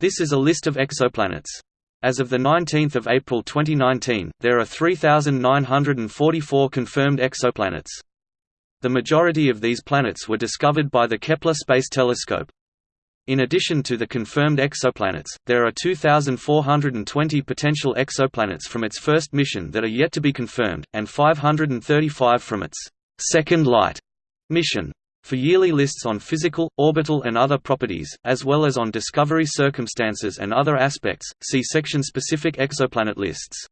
This is a list of exoplanets. As of 19 April 2019, there are 3,944 confirmed exoplanets. The majority of these planets were discovered by the Kepler Space Telescope. In addition to the confirmed exoplanets, there are 2,420 potential exoplanets from its first mission that are yet to be confirmed, and 535 from its second light mission. For yearly lists on physical, orbital and other properties, as well as on discovery circumstances and other aspects, see section-specific exoplanet lists.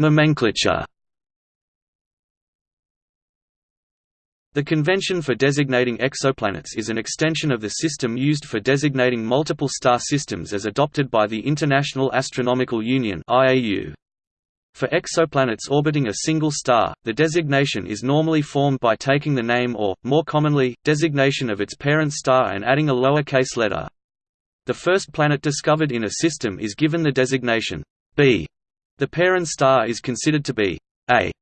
Nomenclature The convention for designating exoplanets is an extension of the system used for designating multiple star systems as adopted by the International Astronomical Union (IAU). For exoplanets orbiting a single star, the designation is normally formed by taking the name or, more commonly, designation of its parent star and adding a lowercase letter. The first planet discovered in a system is given the designation B. The parent star is considered to be A,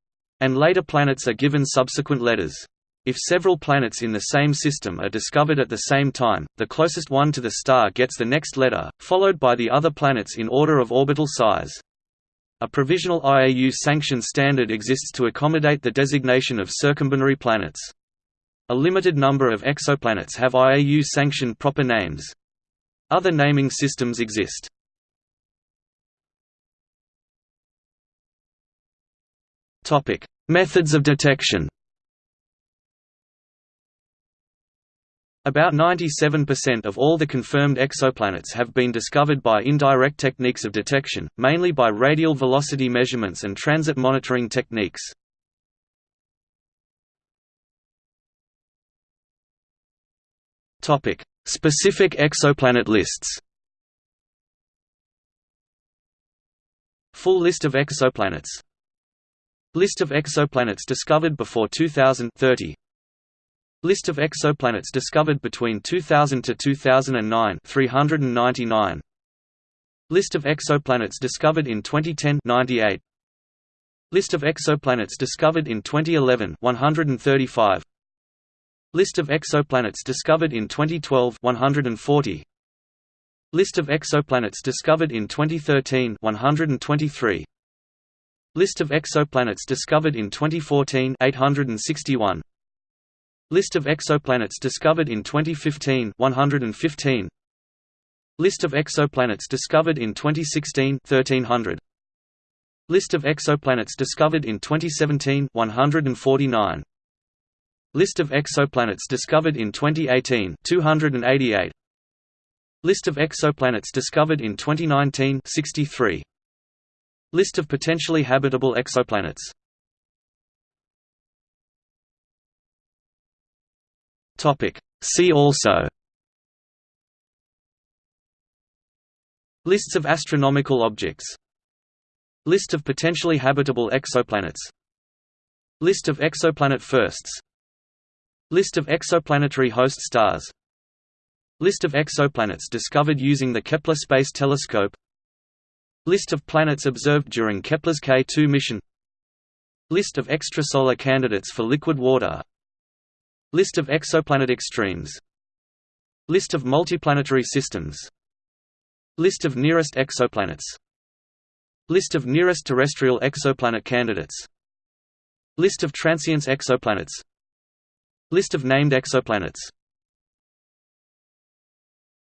and later planets are given subsequent letters. If several planets in the same system are discovered at the same time, the closest one to the star gets the next letter, followed by the other planets in order of orbital size. A provisional IAU-sanctioned standard exists to accommodate the designation of circumbinary planets. A limited number of exoplanets have IAU-sanctioned proper names. Other naming systems exist. Methods of detection. About 97% of all the confirmed exoplanets have been discovered by indirect techniques of detection, mainly by radial velocity measurements and transit monitoring techniques. Topic: Specific exoplanet lists. Full list of exoplanets List of exoplanets discovered before 2030 List of exoplanets discovered between 2000 to 2009 399 List of exoplanets discovered in 2010 98 List of exoplanets discovered in 2011 135 List of exoplanets discovered in 2012 140 List of exoplanets discovered in 2013 123 List of exoplanets discovered in 2014 861 List of exoplanets discovered in 2015 115 List of exoplanets discovered in 2016 1300 List of exoplanets discovered in 2017 149 List of exoplanets discovered in 2018 288 List of exoplanets discovered in 2019 63 List of potentially habitable exoplanets See also. Lists of astronomical objects. List of potentially habitable exoplanets. List of exoplanet firsts. List of exoplanetary host stars. List of exoplanets discovered using the Kepler Space Telescope. List of planets observed during Kepler's K2 mission. List of extrasolar candidates for liquid water List of exoplanet extremes List of multiplanetary systems. List of nearest exoplanets. List of nearest terrestrial exoplanet candidates. List of transients exoplanets. List of named exoplanets